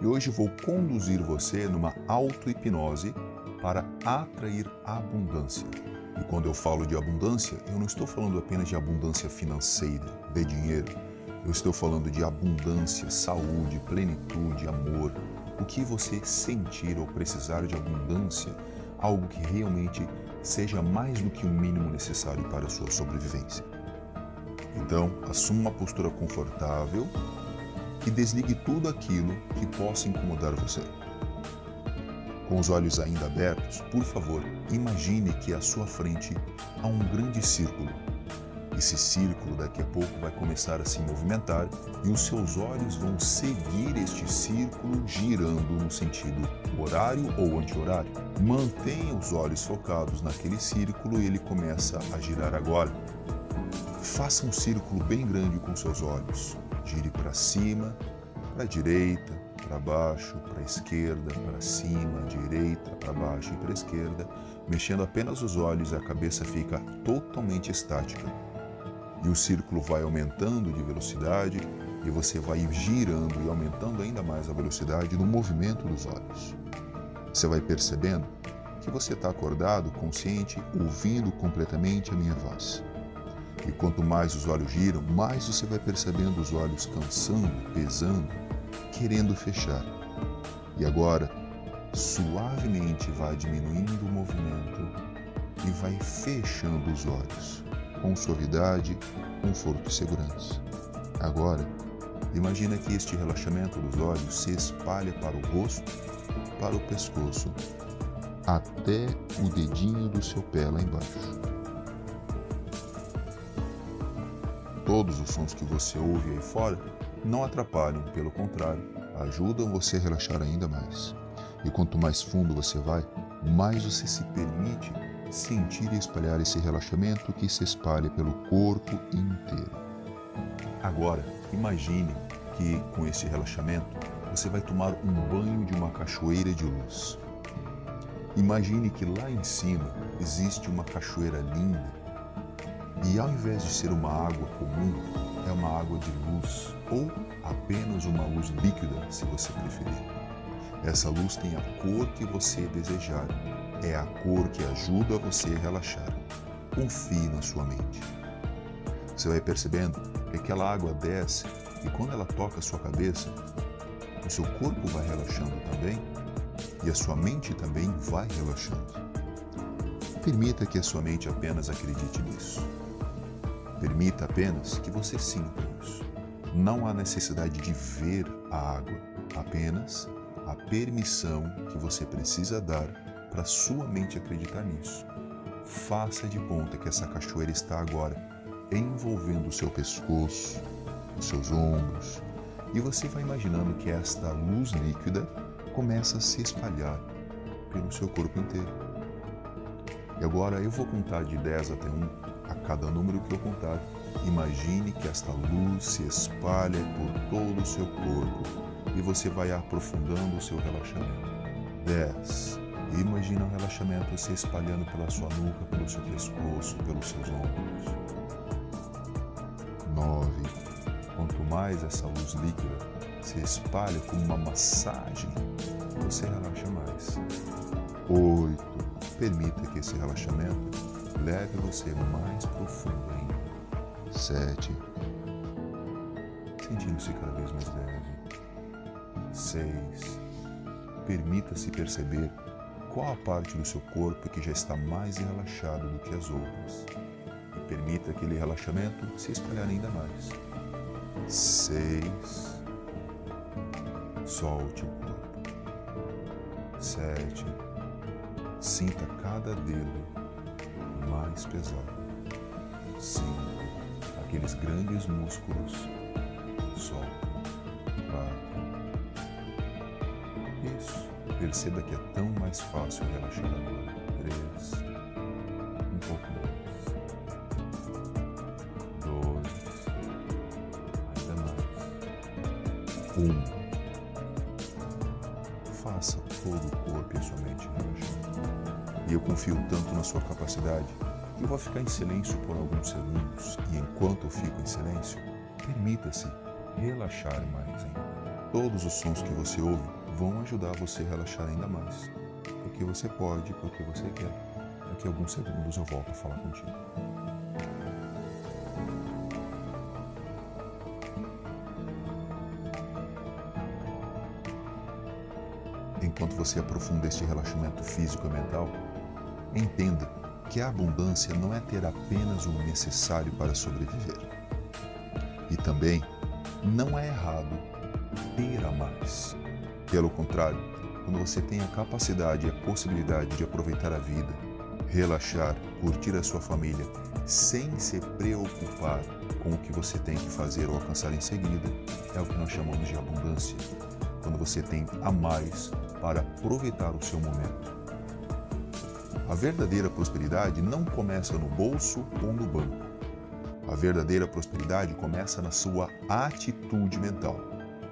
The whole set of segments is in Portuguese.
e hoje vou conduzir você numa auto-hipnose para atrair abundância. E quando eu falo de abundância, eu não estou falando apenas de abundância financeira, de dinheiro. Eu estou falando de abundância, saúde, plenitude, amor. O que você sentir ou precisar de abundância, algo que realmente seja mais do que o mínimo necessário para a sua sobrevivência. Então, assuma uma postura confortável e desligue tudo aquilo que possa incomodar você. Com os olhos ainda abertos, por favor, imagine que à sua frente há um grande círculo. Esse círculo daqui a pouco vai começar a se movimentar e os seus olhos vão seguir este círculo girando no sentido horário ou anti-horário. Mantenha os olhos focados naquele círculo e ele começa a girar agora. Faça um círculo bem grande com seus olhos. Gire para cima, para a direita, para baixo, para a esquerda, para cima, direita, para baixo e para a esquerda, mexendo apenas os olhos e a cabeça fica totalmente estática. E o círculo vai aumentando de velocidade e você vai girando e aumentando ainda mais a velocidade no movimento dos olhos. Você vai percebendo que você está acordado, consciente, ouvindo completamente a minha voz. E quanto mais os olhos giram, mais você vai percebendo os olhos cansando, pesando, querendo fechar. E agora, suavemente vai diminuindo o movimento e vai fechando os olhos, com suavidade, conforto e segurança. Agora, imagina que este relaxamento dos olhos se espalha para o rosto, para o pescoço, até o dedinho do seu pé lá embaixo. Todos os sons que você ouve aí fora não atrapalham, pelo contrário, ajudam você a relaxar ainda mais. E quanto mais fundo você vai, mais você se permite sentir e espalhar esse relaxamento que se espalha pelo corpo inteiro. Agora, imagine que com esse relaxamento você vai tomar um banho de uma cachoeira de luz. Imagine que lá em cima existe uma cachoeira linda e ao invés de ser uma água comum, é uma água de luz ou apenas uma luz líquida, se você preferir. Essa luz tem a cor que você desejar. É a cor que ajuda você a relaxar. Confie na sua mente. Você vai percebendo que aquela água desce e quando ela toca a sua cabeça, o seu corpo vai relaxando também e a sua mente também vai relaxando. Permita que a sua mente apenas acredite nisso. Permita apenas que você sinta isso. Não há necessidade de ver a água, apenas a permissão que você precisa dar para sua mente acreditar nisso. Faça de conta que essa cachoeira está agora envolvendo o seu pescoço, os seus ombros, e você vai imaginando que esta luz líquida começa a se espalhar pelo seu corpo inteiro. E agora eu vou contar de 10 até 1 a cada número que eu contar, imagine que esta luz se espalha por todo o seu corpo e você vai aprofundando o seu relaxamento. 10. Imagina o relaxamento se espalhando pela sua nuca, pelo seu pescoço, pelos seus ombros. 9. Quanto mais essa luz líquida se espalha como uma massagem, você relaxa mais. 8. Permita que esse relaxamento leve você mais profundo ainda. Sete. Sentindo-se cada vez mais leve. Seis. Permita-se perceber qual a parte do seu corpo que já está mais relaxada do que as outras. E permita aquele relaxamento se espalhar ainda mais. Seis. Solte o corpo. Sete. Sinta cada dedo mais pesado. Cinco. Aqueles grandes músculos. Solta. Isso. Perceba que é tão mais fácil relaxar agora. Três. Um pouco mais. Dois. Ainda mais. Um. Faça todo o corpo e a sua mente relaxar. E eu confio tanto na sua capacidade eu vou ficar em silêncio por alguns segundos e enquanto eu fico em silêncio, permita-se relaxar mais ainda. todos os sons que você ouve vão ajudar você a relaxar ainda mais. Porque você pode, porque você quer. Daqui a alguns segundos eu volto a falar contigo. Enquanto você aprofunda este relaxamento físico e mental, entenda que a abundância não é ter apenas o necessário para sobreviver. E também não é errado ter a mais. Pelo contrário, quando você tem a capacidade e a possibilidade de aproveitar a vida, relaxar, curtir a sua família, sem se preocupar com o que você tem que fazer ou alcançar em seguida, é o que nós chamamos de abundância. Quando você tem a mais para aproveitar o seu momento. A verdadeira prosperidade não começa no bolso ou no banco. A verdadeira prosperidade começa na sua atitude mental.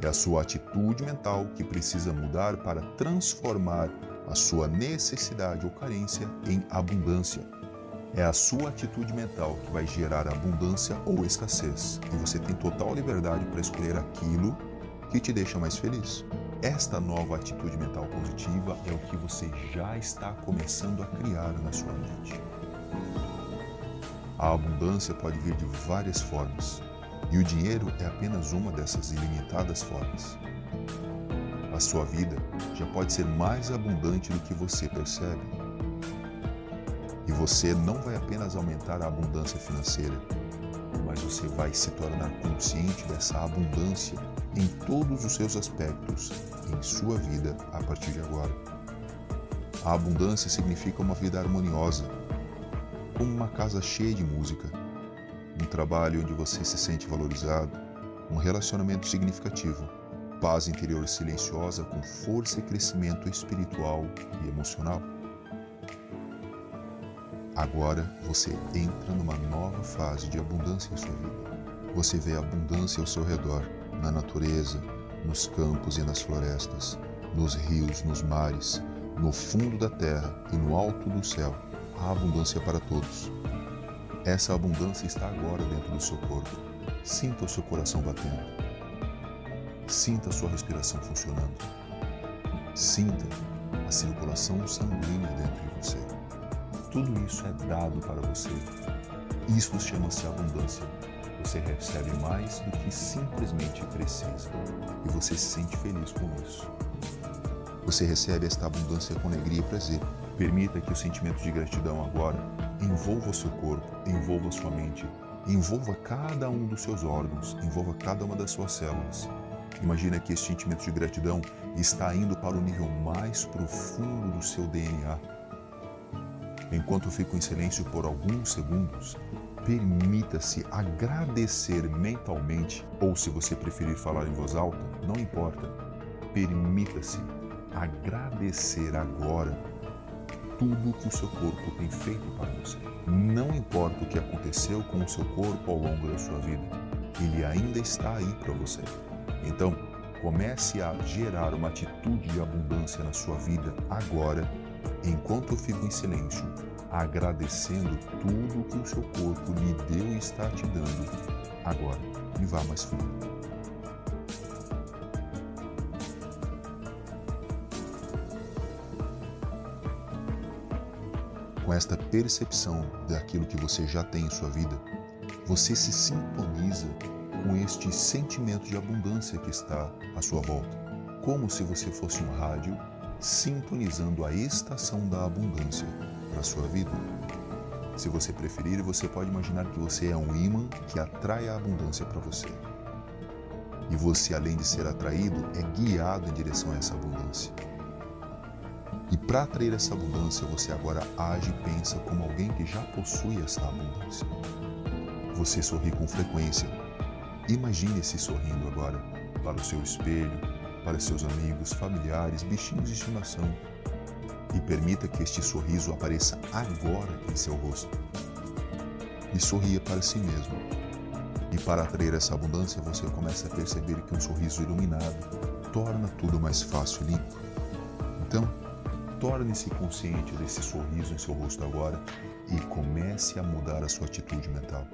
É a sua atitude mental que precisa mudar para transformar a sua necessidade ou carência em abundância. É a sua atitude mental que vai gerar abundância ou escassez, e você tem total liberdade para escolher aquilo que te deixa mais feliz. Esta nova atitude mental positiva é o que você já está começando a criar na sua mente. A abundância pode vir de várias formas, e o dinheiro é apenas uma dessas ilimitadas formas. A sua vida já pode ser mais abundante do que você percebe. E você não vai apenas aumentar a abundância financeira, mas você vai se tornar consciente dessa abundância em todos os seus aspectos em sua vida a partir de agora. A abundância significa uma vida harmoniosa, como uma casa cheia de música, um trabalho onde você se sente valorizado, um relacionamento significativo, paz interior silenciosa com força e crescimento espiritual e emocional. Agora você entra numa nova fase de abundância em sua vida. Você vê abundância ao seu redor, na natureza, nos campos e nas florestas, nos rios, nos mares, no fundo da terra e no alto do céu. Há abundância para todos. Essa abundância está agora dentro do seu corpo. Sinta o seu coração batendo. Sinta a sua respiração funcionando. Sinta a circulação sanguínea dentro de você. Tudo isso é dado para você. Isso chama-se abundância. Você recebe mais do que simplesmente precisa e você se sente feliz com isso. Você recebe esta abundância com alegria e prazer. Permita que o sentimento de gratidão agora envolva o seu corpo, envolva a sua mente, envolva cada um dos seus órgãos, envolva cada uma das suas células. Imagina que esse sentimento de gratidão está indo para o nível mais profundo do seu DNA. Enquanto eu fico em silêncio por alguns segundos, permita-se agradecer mentalmente, ou se você preferir falar em voz alta, não importa. Permita-se agradecer agora tudo que o seu corpo tem feito para você. Não importa o que aconteceu com o seu corpo ao longo da sua vida, ele ainda está aí para você. Então, comece a gerar uma atitude de abundância na sua vida agora, enquanto eu fico em silêncio agradecendo tudo que o seu corpo lhe deu e está te dando agora. E vá mais fundo. Com esta percepção daquilo que você já tem em sua vida, você se sintoniza com este sentimento de abundância que está à sua volta, como se você fosse um rádio sintonizando a estação da abundância para sua vida. Se você preferir, você pode imaginar que você é um imã que atrai a abundância para você. E você, além de ser atraído, é guiado em direção a essa abundância. E para atrair essa abundância, você agora age e pensa como alguém que já possui essa abundância. Você sorri com frequência. Imagine-se sorrindo agora para o seu espelho, para seus amigos, familiares, bichinhos de estimação, e permita que este sorriso apareça agora em seu rosto. E sorria para si mesmo. E para atrair essa abundância, você começa a perceber que um sorriso iluminado torna tudo mais fácil e limpo. Então, torne-se consciente desse sorriso em seu rosto agora e comece a mudar a sua atitude mental.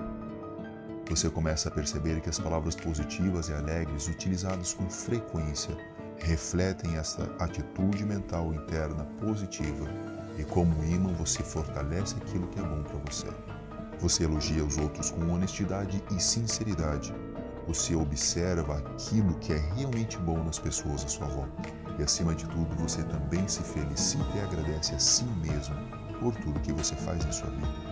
Você começa a perceber que as palavras positivas e alegres utilizadas com frequência refletem essa atitude mental interna positiva e como imã você fortalece aquilo que é bom para você. Você elogia os outros com honestidade e sinceridade. Você observa aquilo que é realmente bom nas pessoas à sua volta. E acima de tudo, você também se felicita e agradece a si mesmo por tudo que você faz em sua vida.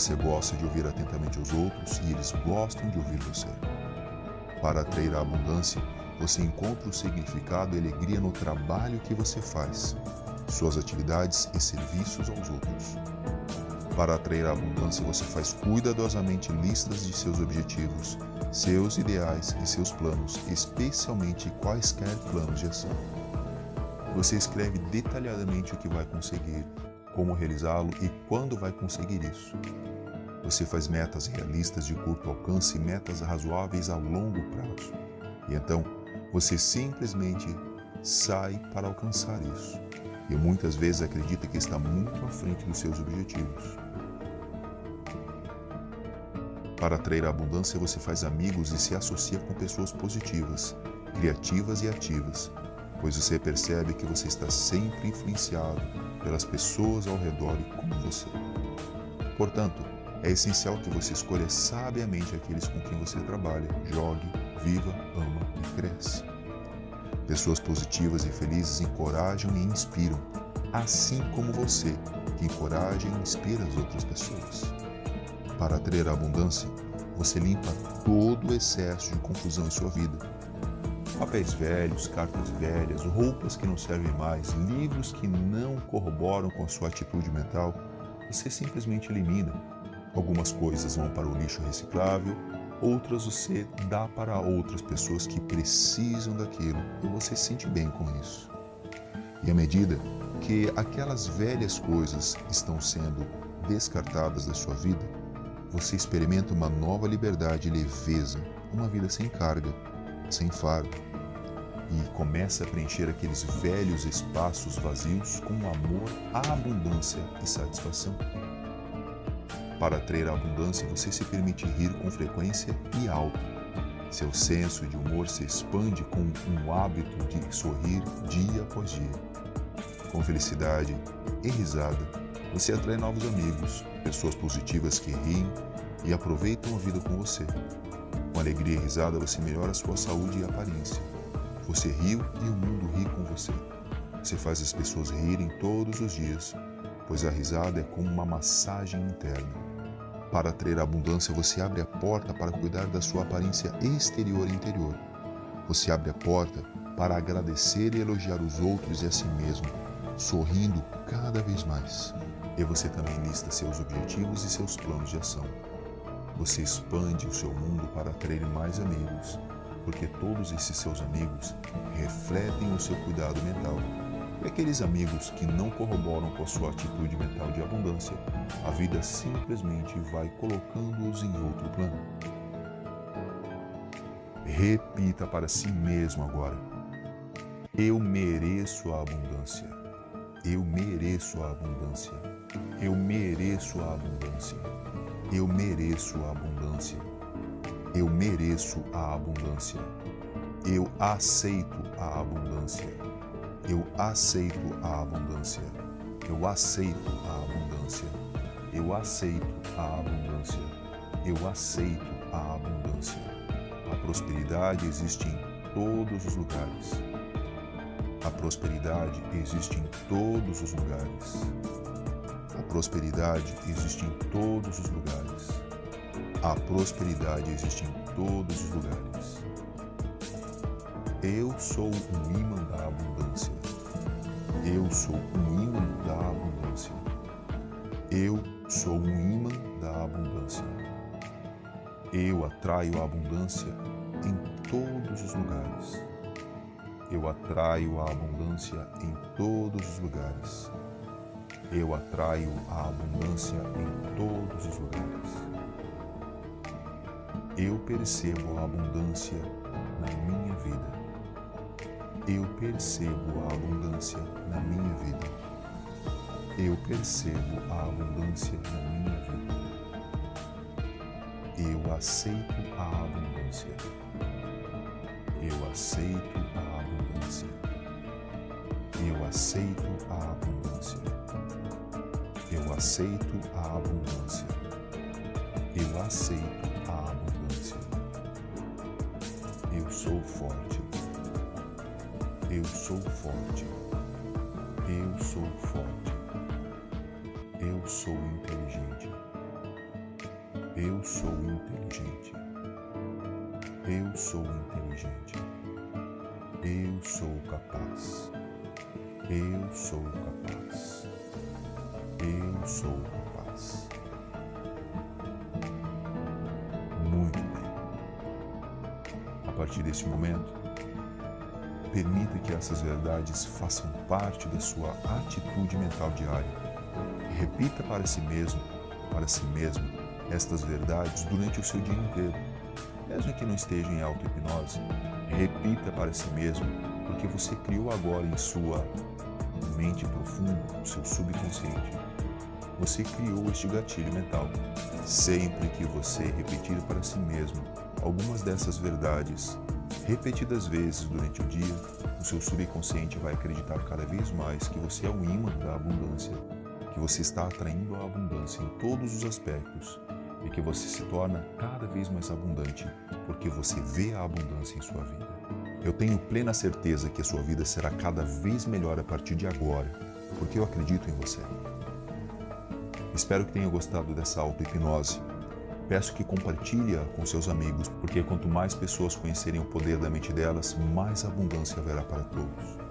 Você gosta de ouvir atentamente os outros e eles gostam de ouvir você. Para atrair a abundância, você encontra o significado e alegria no trabalho que você faz, suas atividades e serviços aos outros. Para atrair a abundância, você faz cuidadosamente listas de seus objetivos, seus ideais e seus planos, especialmente quaisquer planos de ação. Você escreve detalhadamente o que vai conseguir, como realizá-lo e quando vai conseguir isso. Você faz metas realistas de curto alcance e metas razoáveis a longo prazo. E então, você simplesmente sai para alcançar isso. E muitas vezes acredita que está muito à frente dos seus objetivos. Para atrair a abundância, você faz amigos e se associa com pessoas positivas, criativas e ativas, pois você percebe que você está sempre influenciado pelas pessoas ao redor e com você. Portanto, é essencial que você escolha sabiamente aqueles com quem você trabalha, jogue, viva, ama e cresce. Pessoas positivas e felizes encorajam e inspiram, assim como você, que encoraja e inspira as outras pessoas. Para atrair a abundância, você limpa todo o excesso de confusão em sua vida Papéis velhos, cartas velhas, roupas que não servem mais, livros que não corroboram com a sua atitude mental, você simplesmente elimina. Algumas coisas vão para o lixo reciclável, outras você dá para outras pessoas que precisam daquilo e você se sente bem com isso. E à medida que aquelas velhas coisas estão sendo descartadas da sua vida, você experimenta uma nova liberdade e leveza, uma vida sem carga, sem fardo e começa a preencher aqueles velhos espaços vazios com amor, abundância e satisfação. Para atrair a abundância, você se permite rir com frequência e alto. Seu senso de humor se expande com um hábito de sorrir dia após dia. Com felicidade e risada, você atrai novos amigos, pessoas positivas que riem e aproveitam a vida com você. Com alegria e risada, você melhora sua saúde e aparência você riu e o mundo ri com você. Você faz as pessoas rirem todos os dias, pois a risada é como uma massagem interna. Para atrair a abundância, você abre a porta para cuidar da sua aparência exterior e interior. Você abre a porta para agradecer e elogiar os outros e a si mesmo, sorrindo cada vez mais. E você também lista seus objetivos e seus planos de ação. Você expande o seu mundo para atrair mais amigos, porque todos esses seus amigos refletem o seu cuidado mental. E aqueles amigos que não corroboram com a sua atitude mental de abundância, a vida simplesmente vai colocando-os em outro plano. Repita para si mesmo agora: Eu mereço a abundância. Eu mereço a abundância. Eu mereço a abundância. Eu mereço a abundância. Eu mereço a abundância. Eu aceito a abundância. Eu aceito a abundância. Eu aceito a abundância. Eu aceito a abundância. Eu aceito a abundância. A prosperidade existe em todos os lugares. A prosperidade existe em todos os lugares. A prosperidade existe em todos os lugares. A prosperidade existe em todos os lugares. Eu sou um imã da abundância. Eu sou um imã da abundância. Eu sou um imã da abundância. Eu atraio a abundância em todos os lugares. Eu atraio a abundância em todos os lugares. Eu atraio a abundância em todos os lugares eu percebo a abundância na minha vida. Eu percebo a abundância na minha vida. Eu percebo a abundância na minha vida. Eu aceito a abundância. Eu aceito a abundância. Eu aceito a abundância. Eu aceito a abundância. Eu aceito a abundância. Eu sou forte. Forte. Eu sou forte. Eu sou inteligente. Eu sou inteligente. Eu sou inteligente. Eu sou capaz. Eu sou capaz. Eu sou capaz. Muito bem. A partir deste momento, permita que essas verdades façam parte da sua atitude mental diária. Repita para si mesmo, para si mesmo, estas verdades durante o seu dia inteiro. Mesmo que não esteja em auto-hipnose, repita para si mesmo, porque você criou agora em sua mente profunda, o seu subconsciente. Você criou este gatilho mental. Sempre que você repetir para si mesmo algumas dessas verdades, repetidas vezes durante o dia, o seu subconsciente vai acreditar cada vez mais que você é o imã da abundância, que você está atraindo a abundância em todos os aspectos e que você se torna cada vez mais abundante porque você vê a abundância em sua vida. Eu tenho plena certeza que a sua vida será cada vez melhor a partir de agora, porque eu acredito em você. Espero que tenha gostado dessa auto-hipnose. Peço que compartilhe-a com seus amigos, porque quanto mais pessoas conhecerem o poder da mente delas, mais abundância haverá para todos.